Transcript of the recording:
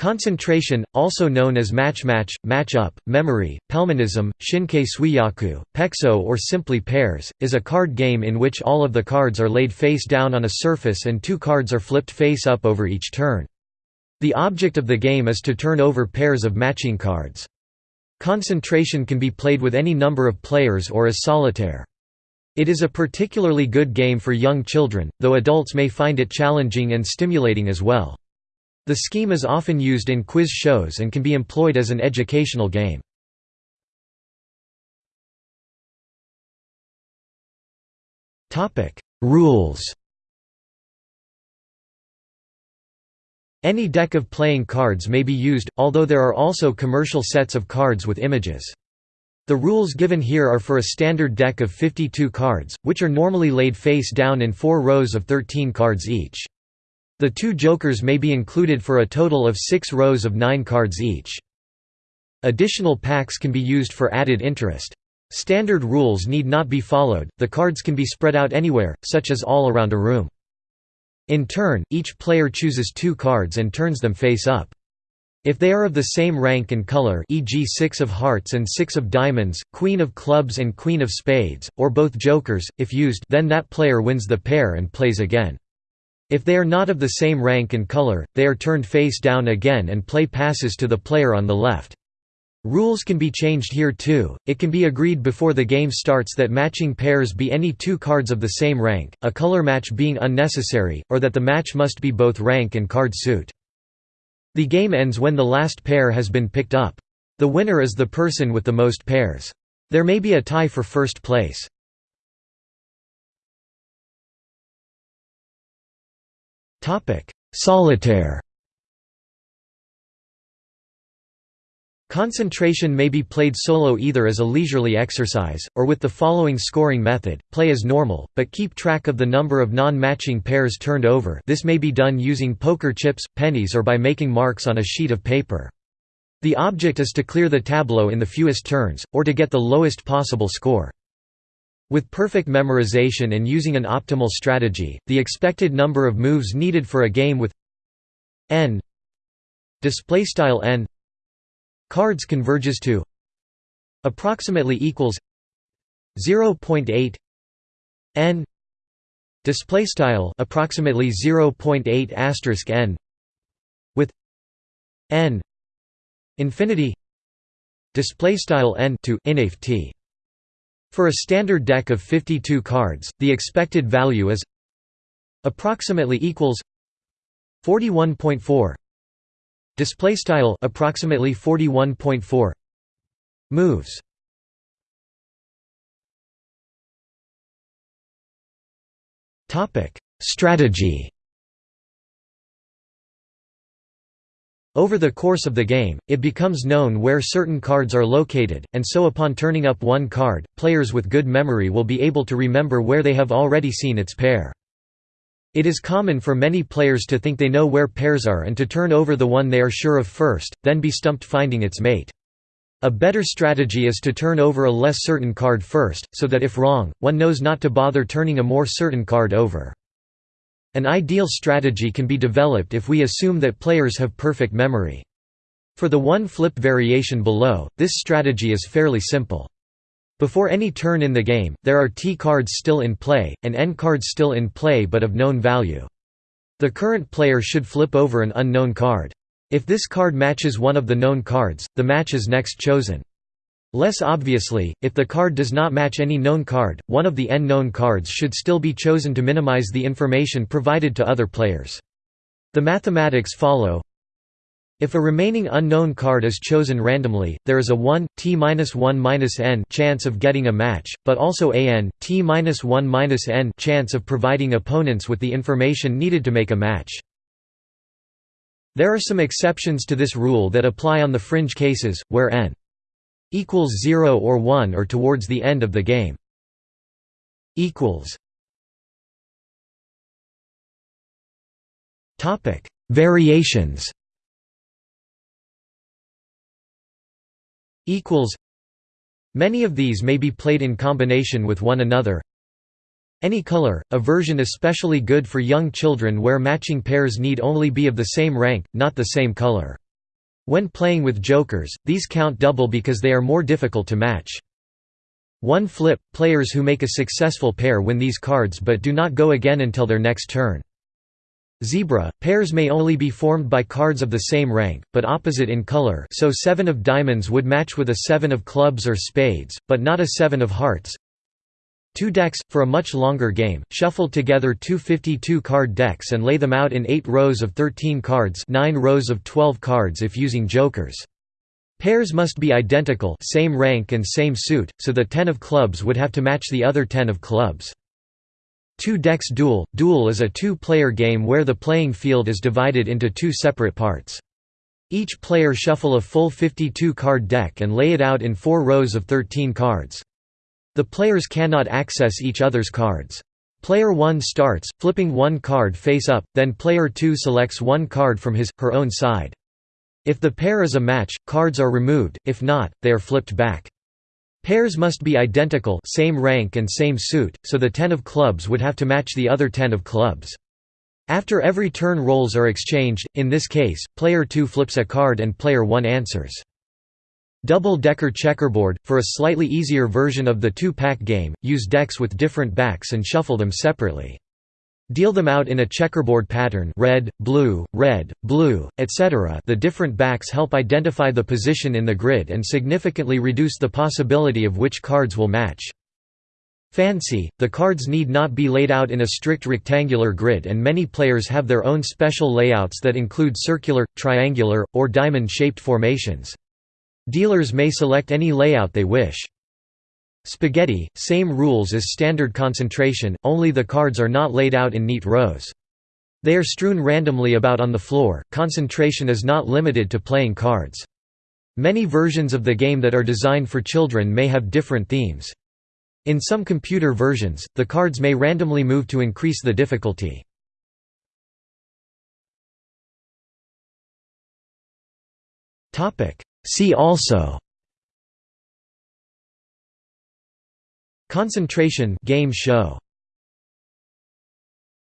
Concentration, also known as match-match, match-up, memory, pelmanism, shinkei suijaku, pexo or simply pairs, is a card game in which all of the cards are laid face down on a surface and two cards are flipped face up over each turn. The object of the game is to turn over pairs of matching cards. Concentration can be played with any number of players or as solitaire. It is a particularly good game for young children, though adults may find it challenging and stimulating as well. The scheme is often used in quiz shows and can be employed as an educational game. Rules Any deck of playing cards may be used, although there are also commercial sets of cards with images. The rules given here are for a standard deck of 52 cards, which are normally laid face down in four rows of 13 cards each. The two jokers may be included for a total of six rows of nine cards each. Additional packs can be used for added interest. Standard rules need not be followed, the cards can be spread out anywhere, such as all around a room. In turn, each player chooses two cards and turns them face up. If they are of the same rank and color e.g. six of hearts and six of diamonds, queen of clubs and queen of spades, or both jokers, if used then that player wins the pair and plays again. If they are not of the same rank and color, they are turned face down again and play passes to the player on the left. Rules can be changed here too, it can be agreed before the game starts that matching pairs be any two cards of the same rank, a color match being unnecessary, or that the match must be both rank and card suit. The game ends when the last pair has been picked up. The winner is the person with the most pairs. There may be a tie for first place. Solitaire Concentration may be played solo either as a leisurely exercise, or with the following scoring method, play as normal, but keep track of the number of non-matching pairs turned over this may be done using poker chips, pennies or by making marks on a sheet of paper. The object is to clear the tableau in the fewest turns, or to get the lowest possible score. With perfect memorization and using an optimal strategy, the expected number of moves needed for a game with n n cards converges to approximately equals 0.8 n displaystyle approximately 0.8 asterisk n with n infinity displaystyle n to inft for a standard deck of 52 cards, the expected value is approximately equals 41.4 display style approximately 41.4 moves. Topic. Strategy Over the course of the game, it becomes known where certain cards are located, and so upon turning up one card, players with good memory will be able to remember where they have already seen its pair. It is common for many players to think they know where pairs are and to turn over the one they are sure of first, then be stumped finding its mate. A better strategy is to turn over a less certain card first, so that if wrong, one knows not to bother turning a more certain card over. An ideal strategy can be developed if we assume that players have perfect memory. For the one flip variation below, this strategy is fairly simple. Before any turn in the game, there are T cards still in play, and N cards still in play but of known value. The current player should flip over an unknown card. If this card matches one of the known cards, the match is next chosen. Less obviously, if the card does not match any known card, one of the n known cards should still be chosen to minimize the information provided to other players. The mathematics follow. If a remaining unknown card is chosen randomly, there is a 1 t-1 n chance of getting a match, but also a n t-1 n chance of providing opponents with the information needed to make a match. There are some exceptions to this rule that apply on the fringe cases, where n equals 0 or 1 or towards the end of the game. Equals. Topic. Variations. Equals. Many of these may be played in combination with one another. Any color, a version especially good for young children where matching pairs need only be of the same rank, not the same color. When playing with jokers, these count double because they are more difficult to match. One flip – players who make a successful pair win these cards but do not go again until their next turn. Zebra – Pairs may only be formed by cards of the same rank, but opposite in color so 7 of diamonds would match with a 7 of clubs or spades, but not a 7 of hearts. Two decks – For a much longer game, shuffle together two 52-card decks and lay them out in 8 rows of 13 cards 9 rows of 12 cards if using jokers. Pairs must be identical same rank and same suit, so the 10 of clubs would have to match the other 10 of clubs. Two decks duel – Duel is a two-player game where the playing field is divided into two separate parts. Each player shuffle a full 52-card deck and lay it out in four rows of 13 cards. The players cannot access each other's cards. Player 1 starts, flipping one card face up, then player 2 selects one card from his, her own side. If the pair is a match, cards are removed, if not, they are flipped back. Pairs must be identical same rank and same suit, so the 10 of clubs would have to match the other 10 of clubs. After every turn roles are exchanged, in this case, player 2 flips a card and player 1 answers. Double-decker checkerboard – For a slightly easier version of the two-pack game, use decks with different backs and shuffle them separately. Deal them out in a checkerboard pattern red, blue, red, blue, etc. The different backs help identify the position in the grid and significantly reduce the possibility of which cards will match. Fancy – The cards need not be laid out in a strict rectangular grid and many players have their own special layouts that include circular, triangular, or diamond-shaped formations. Dealers may select any layout they wish. Spaghetti, same rules as standard concentration, only the cards are not laid out in neat rows. They are strewn randomly about on the floor. Concentration is not limited to playing cards. Many versions of the game that are designed for children may have different themes. In some computer versions, the cards may randomly move to increase the difficulty. See also Concentration game show